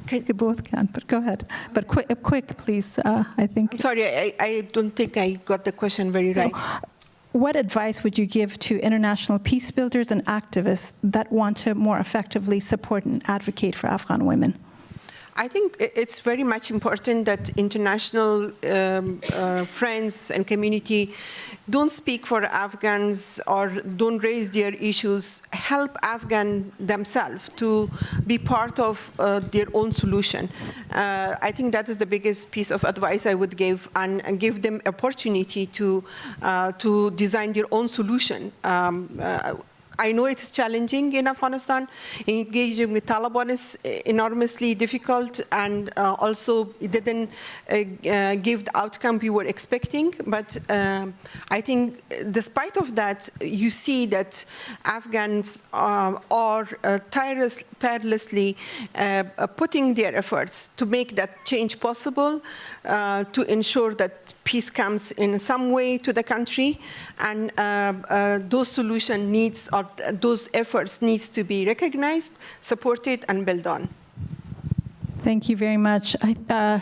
Can, you both can, but go ahead. But quick, quick please, uh, I think. I'm sorry, I, I don't think I got the question very right. What advice would you give to international peace builders and activists that want to more effectively support and advocate for Afghan women? I think it's very much important that international um, uh, friends and community don't speak for Afghans or don't raise their issues. Help Afghan themselves to be part of uh, their own solution. Uh, I think that is the biggest piece of advice I would give, and, and give them opportunity to uh, to design their own solution. Um, uh, I know it's challenging in Afghanistan. Engaging with Taliban is enormously difficult, and uh, also it didn't uh, uh, give the outcome we were expecting. But um, I think, despite of that, you see that Afghans uh, are uh, tireless, tirelessly uh, putting their efforts to make that change possible, to ensure that peace comes in some way to the country, and uh, uh, those solution needs or those efforts needs to be recognized, supported, and built on. Thank you very much. I, uh,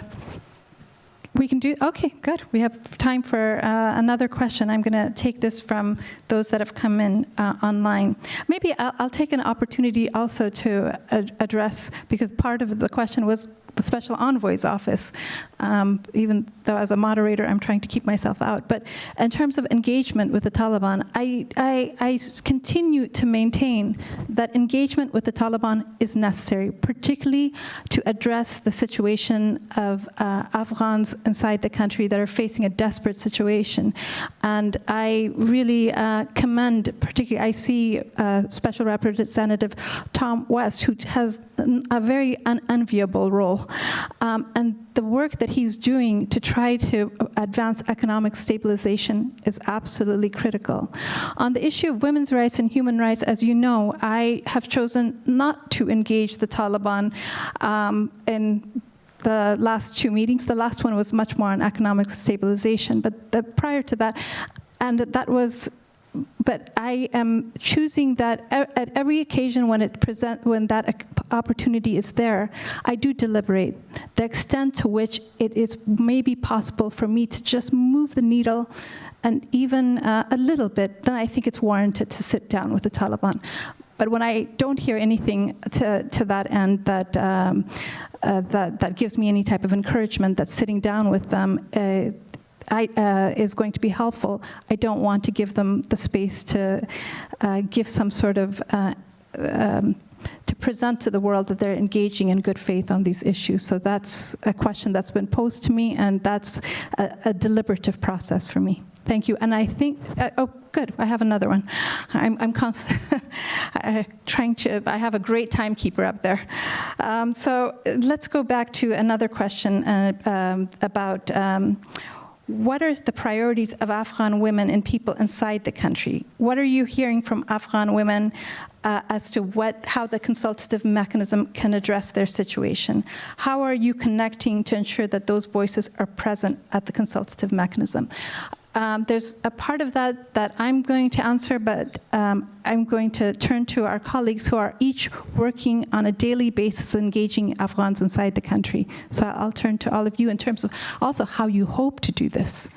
we can do, okay, good. We have time for uh, another question. I'm going to take this from those that have come in uh, online. Maybe I'll, I'll, take an opportunity also to address, because part of the question was the Special Envoy's office, um, even though as a moderator I'm trying to keep myself out. But in terms of engagement with the Taliban, I, I, I continue to maintain that engagement with the Taliban is necessary, particularly to address the situation of uh, Afghans inside the country that are facing a desperate situation. And I really uh, commend, particularly, I see uh, Special Representative Tom West, who has a very unenviable role Um, and the work that he's doing to try to advance economic stabilization is absolutely critical. On the issue of women's rights and human rights, as you know, I have chosen not to engage the Taliban um, in the last two meetings. The last one was much more on economic stabilization, but the, prior to that, and that was but I am choosing that at every occasion when it present, when that opportunity is there, I do deliberate the extent to which it is maybe possible for me to just move the needle and even uh, a little bit, then I think it's warranted to sit down with the Taliban. But when I don't hear anything to, to that end that, um, uh, that, that gives me any type of encouragement that sitting down with them uh, I, uh, is going to be helpful, I don't want to give them the space to uh, give some sort of, uh, um, to present to the world that they're engaging in good faith on these issues. So that's a question that's been posed to me, and that's a, a deliberative process for me. Thank you. And I think, uh, oh, good, I have another one. I'm, I'm const- trying to, I have a great timekeeper up there. Um, so uh, let's go back to another question uh, um, about um, what are the priorities of Afghan women and people inside the country? What are you hearing from Afghan women uh, as to what, how the consultative mechanism can address their situation? How are you connecting to ensure that those voices are present at the consultative mechanism? Um, there's a part of that that I'm going to answer, but um, I'm going to turn to our colleagues who are each working on a daily basis engaging Afghans inside the country. So I'll turn to all of you in terms of also how you hope to do this.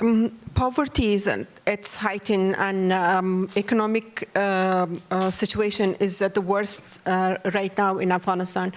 Um, poverty is at its heightened and um, economic um, uh, situation is at the worst uh, right now in Afghanistan.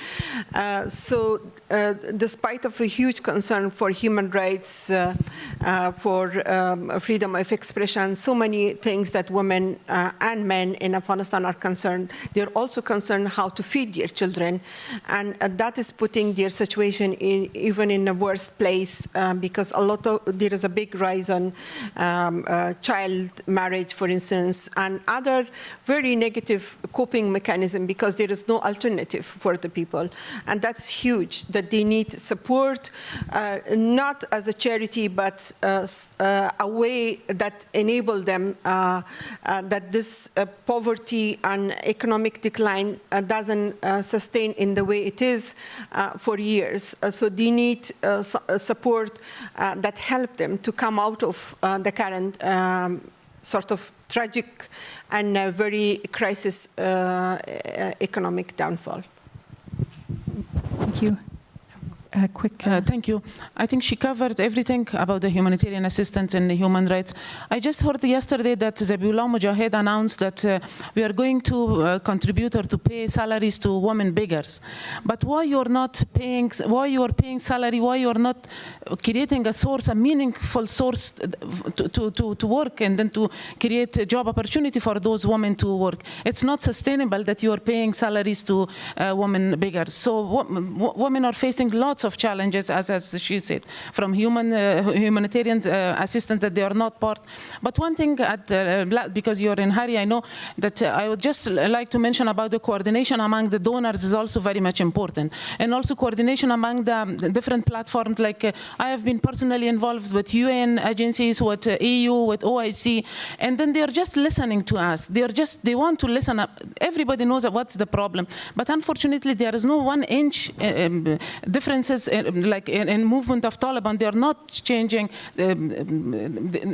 Uh, so uh, despite of a huge concern for human rights, uh, uh, for um, freedom of expression, so many things that women and men in Afghanistan are concerned, they're also concerned how to feed their children. And that is putting their situation in, even in a worse place because a lot of, there is a big rise on um, uh, child marriage, for instance, and other very negative coping mechanism because there is no alternative for the people. And that's huge, that they need support, uh, not as a charity, but uh, uh a way that enable them uh, uh, that this poverty and economic decline doesn't sustain in the way it is for years. so they need support that help them to come out of the current um, sort of tragic and uh, very crisis uh, economic downfall. Thank you a quick. Uh, thank you. I think she covered everything about the humanitarian assistance and the human rights. I just heard yesterday that Zabiullah Mujahid announced that uh, we are going to uh, contribute or to pay salaries to women beggars. But why you're not paying? Why you are paying salary? Why you are not creating a source, a meaningful source to, to, to, to work and then to create a job opportunity for those women to work? It's not sustainable that you are paying salaries to uh, women beggars. So women are facing lots lots of challenges, as, as she said, from human uh, humanitarian uh, assistance that they are not part. But one thing, at, uh, because you're in hurry, I know that I would just like to mention about the coordination among the donors is also very much important. And also coordination among the, the different platforms, like I have been personally involved with UN agencies, with EU, with OIC, and then they're just listening to us. They're just, they want to listen up. Everybody knows what's the problem. But unfortunately, there is no one inch um, difference like in, in, movement of Taliban, they are not changing um,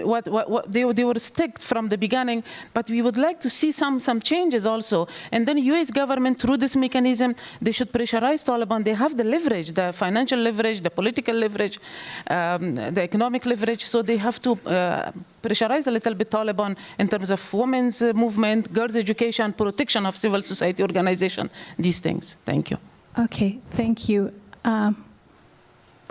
what, what, what, they, they were stuck from the beginning, but we would like to see some, some changes also. And then US government, through this mechanism, they should pressurize Taliban. They have the leverage, the financial leverage, the political leverage, um, the economic leverage, so they have to uh, pressurize a little bit Taliban in terms of women's movement, girls' education, protection of civil society organization, these things. Thank you. Okay, thank you. Um,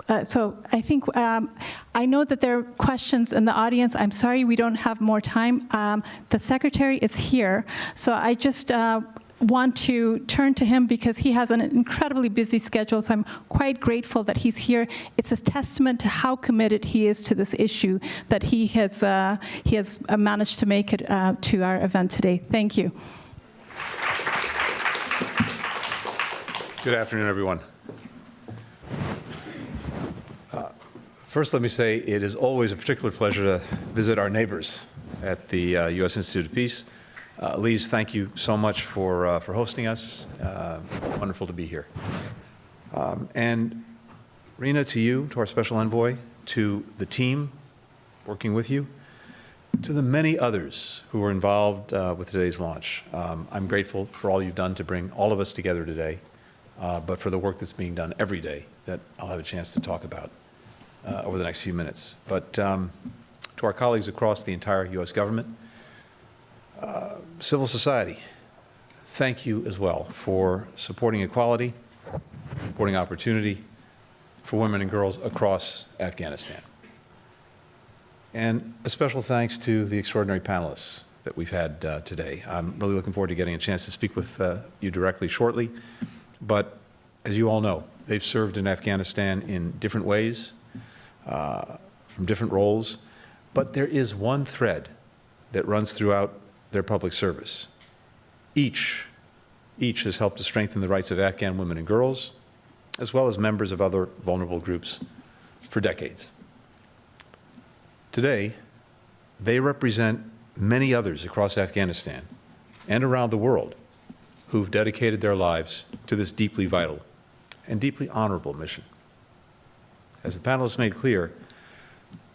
uh, so I think um, I know that there are questions in the audience. I'm sorry we don't have more time. Um, the secretary is here, so I just uh, want to turn to him because he has an incredibly busy schedule. So I'm quite grateful that he's here. It's a testament to how committed he is to this issue that he has uh, he has uh, managed to make it uh, to our event today. Thank you. Good afternoon, everyone. First, let me say it is always a particular pleasure to visit our neighbors at the uh, U.S. Institute of Peace. Uh, Lise, thank you so much for, uh, for hosting us. Uh, Wonderful to be here. Um, And Rina, to you, to our special envoy, to the team working with you, to the many others who were involved uh, with today's launch. Um, I'm grateful for all you've done to bring all of us together today, uh, but for the work that's being done every day that I'll have a chance to talk about uh, over the next few minutes. But um, to our colleagues across the entire U.S. government, uh, civil society, thank you as well for supporting equality, supporting opportunity for women and girls across Afghanistan. And a special thanks to the extraordinary panelists that we've had uh, today. I'm really looking forward to getting a chance to speak with uh, you directly shortly. But as you all know, they've served in Afghanistan in different ways, uh, from different roles. But there is one thread that runs throughout their public service. Each, each has helped to strengthen the rights of Afghan women and girls, as well as members of other vulnerable groups for decades. Today, they represent many others across Afghanistan and around the world who've dedicated their lives to this deeply vital and deeply honorable mission. As the panelists made clear,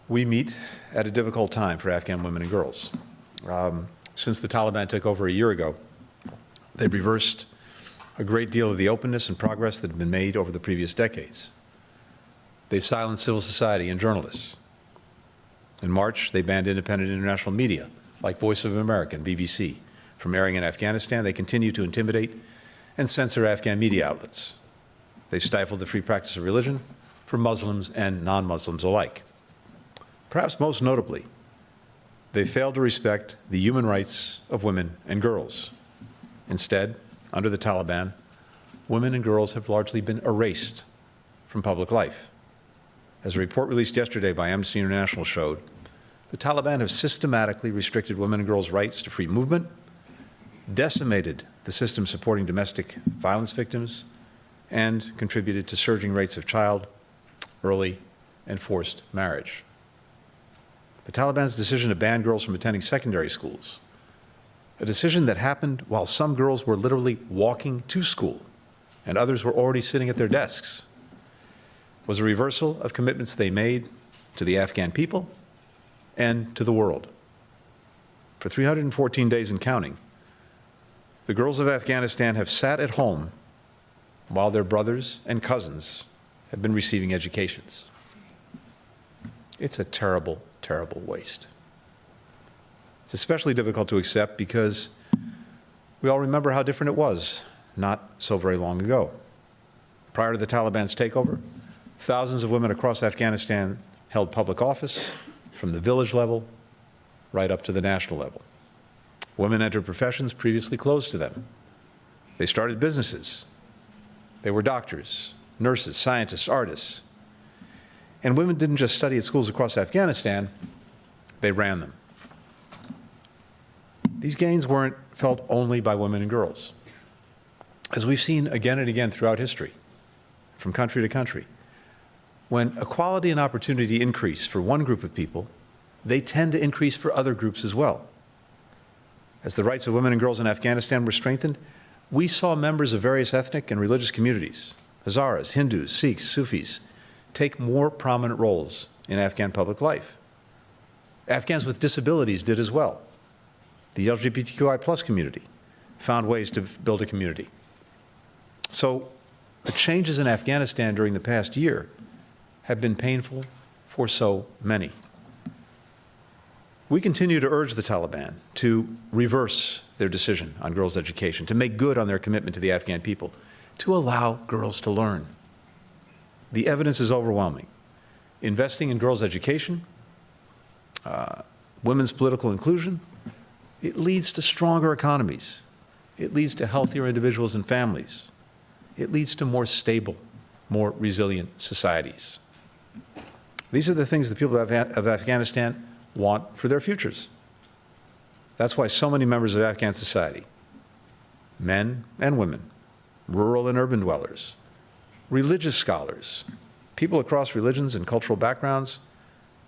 we meet at a difficult time for Afghan women and girls. Um, since the Taliban took over a year ago, they've reversed a great deal of the openness and progress that had been made over the previous decades. They've silenced civil society and journalists. In March, they banned independent international media like Voice of America and BBC from airing in Afghanistan. They continue to intimidate and censor Afghan media outlets. They stifled the free practice of religion for Muslims and non-Muslims alike. Perhaps most notably, they failed to respect the human rights of women and girls. Instead, under the Taliban, women and girls have largely been erased from public life. As a report released yesterday by Amnesty International showed, the Taliban have systematically restricted women and girls' rights to free movement, decimated the system supporting domestic violence victims, and contributed to surging rates of child, early, and forced marriage. The Taliban's decision to ban girls from attending secondary schools, a decision that happened while some girls were literally walking to school and others were already sitting at their desks, was a reversal of commitments they made to the Afghan people and to the world. For 314 days and counting, the girls of Afghanistan have sat at home while their brothers and cousins have been receiving educations. It's a terrible, terrible waste. It's especially difficult to accept because we all remember how different it was not so very long ago. Prior to the Taliban's takeover, thousands of women across Afghanistan held public office from the village level right up to the national level. Women entered professions previously closed to them. They started businesses. They were doctors, nurses, scientists, artists. And women didn't just study at schools across Afghanistan, they ran them. These gains weren't felt only by women and girls. As we've seen again and again throughout history, from country to country, when equality and opportunity increase for one group of people, they tend to increase for other groups as well. As the rights of women and girls in Afghanistan were strengthened, we saw members of various ethnic and religious communities, Hazaras, Hindus, Sikhs, Sufis, take more prominent roles in Afghan public life. Afghans with disabilities did as well. The LGBTQI plus community found ways to build a community. So the changes in Afghanistan during the past year have been painful for so many. We continue to urge the Taliban to reverse their decision on girls' education, to make good on their commitment to the Afghan people, to allow girls to learn. The evidence is overwhelming. Investing in girls' education, uh, women's political inclusion, it leads to stronger economies. It leads to healthier individuals and families. It leads to more stable, more resilient societies. These are the things the people of, of Afghanistan want for their futures. That's why so many members of Afghan society, men and women, rural and urban dwellers, religious scholars, people across religions and cultural backgrounds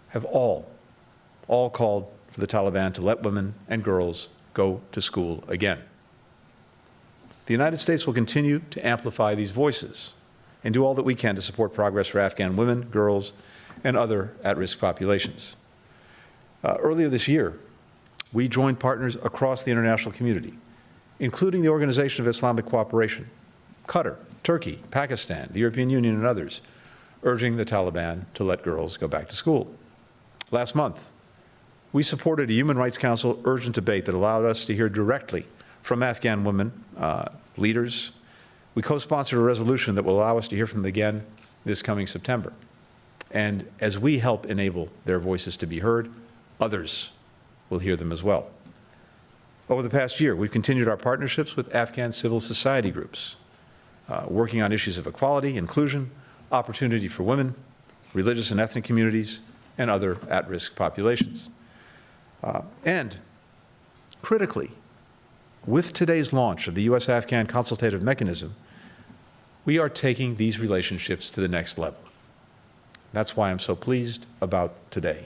have all, all called for the Taliban to let women and girls go to school again. The United States will continue to amplify these voices and do all that we can to support progress for Afghan women, girls, and other at-risk populations. Uh, earlier this year, we joined partners across the international community, including the Organization of Islamic Cooperation, Qatar, Turkey, Pakistan, the European Union, and others, urging the Taliban to let girls go back to school. Last month, we supported a Human Rights Council urgent debate that allowed us to hear directly from Afghan women uh, leaders. We co-sponsored a resolution that will allow us to hear from them again this coming September. And as we help enable their voices to be heard, others will hear them as well. Over the past year, we've continued our partnerships with Afghan civil society groups, uh, working on issues of equality, inclusion, opportunity for women, religious and ethnic communities, and other at-risk populations. Uh, and critically, with today's launch of the U.S.-Afghan consultative mechanism, we are taking these relationships to the next level. That's why I'm so pleased about today.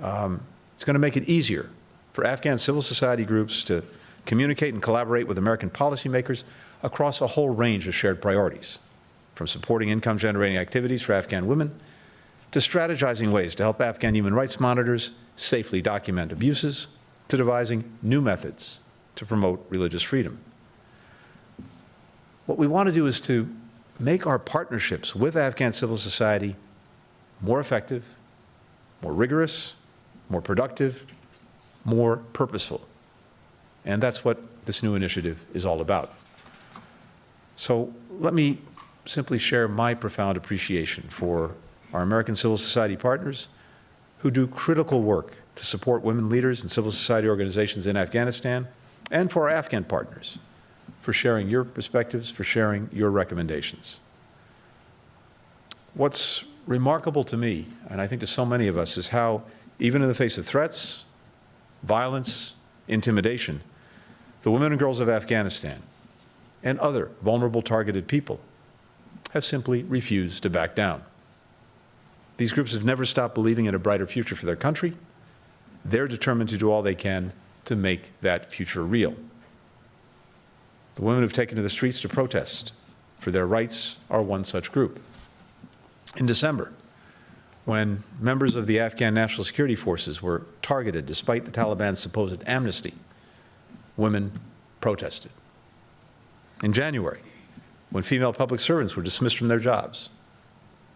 Um, it's going to make it easier for Afghan civil society groups to communicate and collaborate with American policymakers across a whole range of shared priorities, from supporting income-generating activities for Afghan women to strategizing ways to help Afghan human rights monitors safely document abuses, to devising new methods to promote religious freedom. What we want to do is to make our partnerships with Afghan civil society more effective, more rigorous, more productive, more purposeful. And that's what this new initiative is all about. So let me simply share my profound appreciation for our American civil society partners who do critical work to support women leaders and civil society organizations in Afghanistan, and for our Afghan partners for sharing your perspectives, for sharing your recommendations. What's remarkable to me, and I think to so many of us, is how, even in the face of threats, violence, intimidation, the women and girls of Afghanistan and other vulnerable targeted people have simply refused to back down. These groups have never stopped believing in a brighter future for their country. They're determined to do all they can to make that future real. The women who've taken to the streets to protest for their rights are one such group. In December, when members of the Afghan National Security Forces were targeted despite the Taliban's supposed amnesty, women protested. In January, when female public servants were dismissed from their jobs,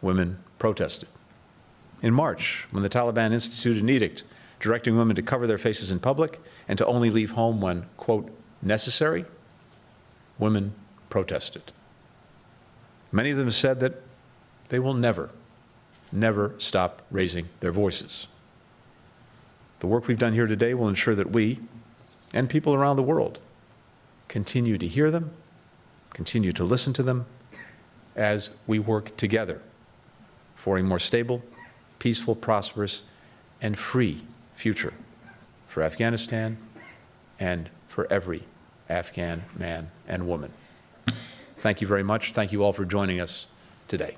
women protested. In March, when the Taliban instituted an edict directing women to cover their faces in public and to only leave home when, quote, necessary, women protested. Many of them said that they will never, never stop raising their voices. The work we've done here today will ensure that we and people around the world continue to hear them, continue to listen to them as we work together for a more stable, peaceful, prosperous, and free future for Afghanistan and for every Afghan man and woman. Thank you very much. Thank you all for joining us today.